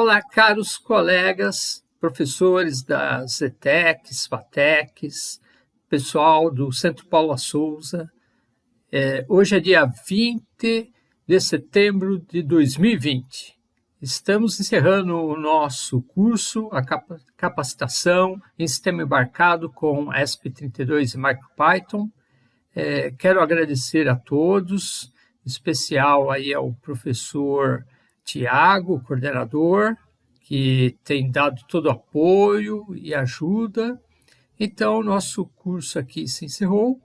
Olá, caros colegas, professores das ETECs, FATECs, pessoal do Centro Paulo Souza. É, hoje é dia 20 de setembro de 2020. Estamos encerrando o nosso curso, a capacitação em sistema embarcado com ESP32 e MicroPython. É, quero agradecer a todos, em especial aí ao professor Tiago, coordenador, que tem dado todo apoio e ajuda. Então, nosso curso aqui se encerrou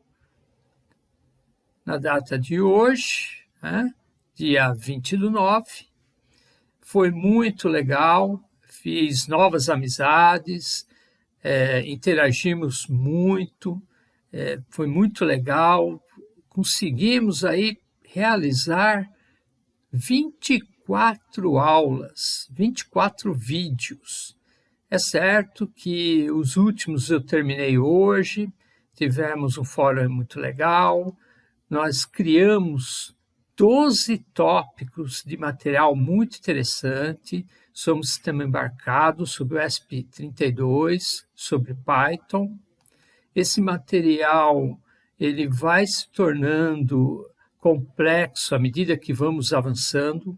na data de hoje, né? dia 20 do 9. Foi muito legal, fiz novas amizades, é, interagimos muito, é, foi muito legal. Conseguimos aí realizar 24 24 aulas, 24 vídeos. É certo que os últimos eu terminei hoje, tivemos um fórum muito legal, nós criamos 12 tópicos de material muito interessante sobre o sistema embarcado, sobre o ESP32, sobre Python. Esse material ele vai se tornando complexo à medida que vamos avançando.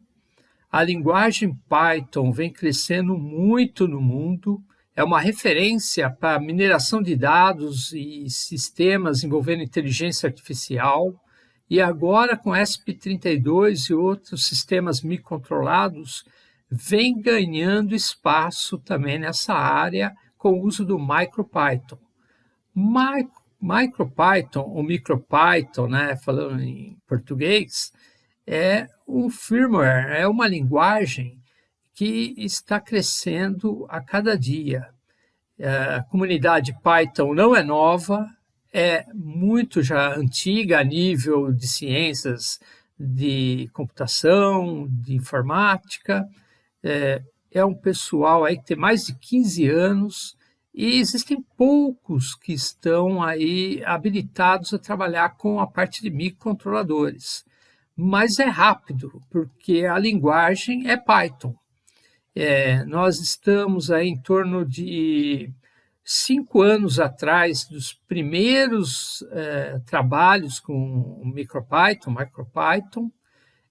A linguagem Python vem crescendo muito no mundo, é uma referência para mineração de dados e sistemas envolvendo inteligência artificial, e agora com ESP32 e outros sistemas microcontrolados, vem ganhando espaço também nessa área com o uso do MicroPython. MicroPython, ou MicroPython, né, falando em português, é um firmware, é uma linguagem que está crescendo a cada dia. É, a comunidade Python não é nova, é muito já antiga a nível de ciências de computação, de informática. É, é um pessoal aí que tem mais de 15 anos e existem poucos que estão aí habilitados a trabalhar com a parte de microcontroladores mas é rápido, porque a linguagem é Python. É, nós estamos aí em torno de cinco anos atrás dos primeiros é, trabalhos com MicroPython, MicroPython,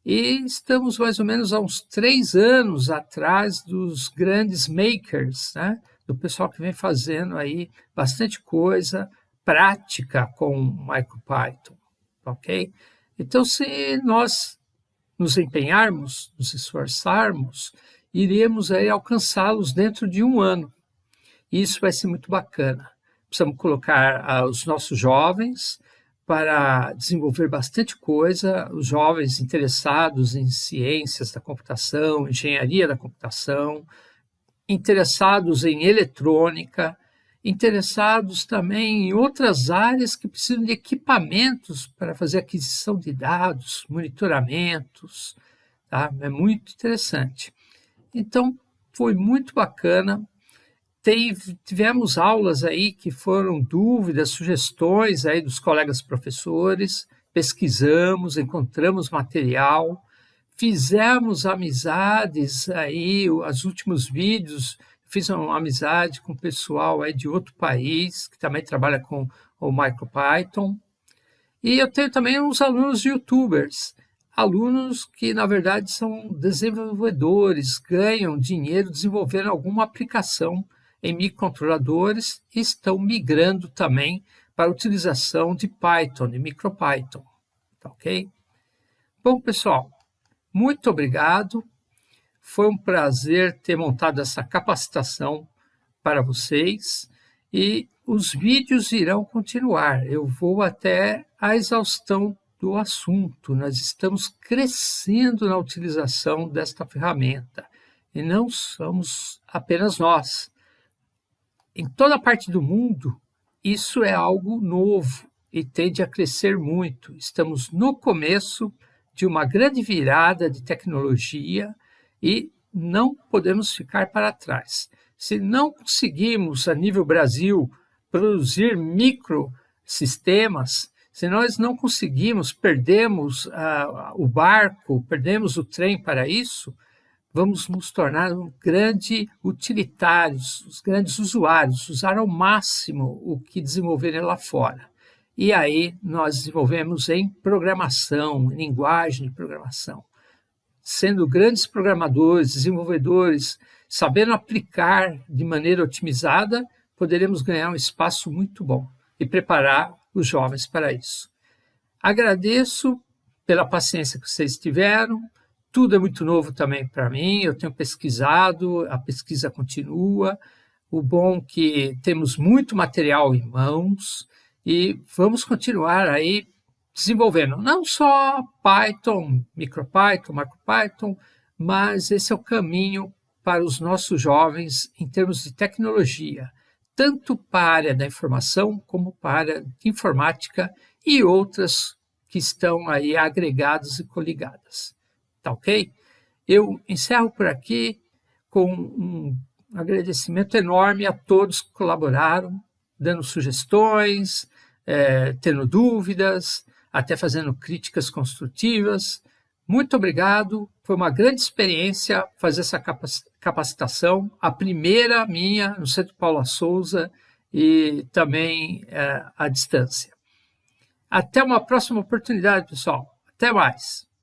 e estamos mais ou menos há uns três anos atrás dos grandes makers, né? do pessoal que vem fazendo aí bastante coisa prática com MicroPython, ok? Então, se nós nos empenharmos, nos esforçarmos, iremos aí alcançá-los dentro de um ano. Isso vai ser muito bacana. Precisamos colocar ah, os nossos jovens para desenvolver bastante coisa, os jovens interessados em ciências da computação, engenharia da computação, interessados em eletrônica, interessados também em outras áreas que precisam de equipamentos para fazer aquisição de dados, monitoramentos. Tá? É muito interessante. Então, foi muito bacana. Teve, tivemos aulas aí que foram dúvidas, sugestões aí dos colegas professores, pesquisamos, encontramos material, fizemos amizades aí, os últimos vídeos fiz uma amizade com o pessoal aí de outro país, que também trabalha com o MicroPython. E eu tenho também uns alunos youtubers, alunos que, na verdade, são desenvolvedores, ganham dinheiro desenvolvendo alguma aplicação em microcontroladores e estão migrando também para a utilização de Python, de MicroPython. Tá ok? Bom, pessoal, muito obrigado. Foi um prazer ter montado essa capacitação para vocês e os vídeos irão continuar. Eu vou até a exaustão do assunto. Nós estamos crescendo na utilização desta ferramenta e não somos apenas nós. Em toda parte do mundo, isso é algo novo e tende a crescer muito. Estamos no começo de uma grande virada de tecnologia e não podemos ficar para trás. Se não conseguimos, a nível Brasil, produzir microsistemas, se nós não conseguimos, perdemos o barco, perdemos o trem para isso, vamos nos tornar um grande utilitários, os grandes usuários, usar ao máximo o que desenvolverem lá fora. E aí nós desenvolvemos em programação, em linguagem de programação. Sendo grandes programadores, desenvolvedores, sabendo aplicar de maneira otimizada, poderemos ganhar um espaço muito bom e preparar os jovens para isso. Agradeço pela paciência que vocês tiveram. Tudo é muito novo também para mim. Eu tenho pesquisado, a pesquisa continua. O bom é que temos muito material em mãos e vamos continuar aí desenvolvendo não só Python, MicroPython, MicroPython, mas esse é o caminho para os nossos jovens em termos de tecnologia, tanto para a área da informação como para a informática e outras que estão aí agregadas e coligadas. Tá ok? Eu encerro por aqui com um agradecimento enorme a todos que colaboraram, dando sugestões, é, tendo dúvidas, até fazendo críticas construtivas. Muito obrigado, foi uma grande experiência fazer essa capacitação, a primeira minha no Centro Paula Souza e também é, à distância. Até uma próxima oportunidade, pessoal. Até mais.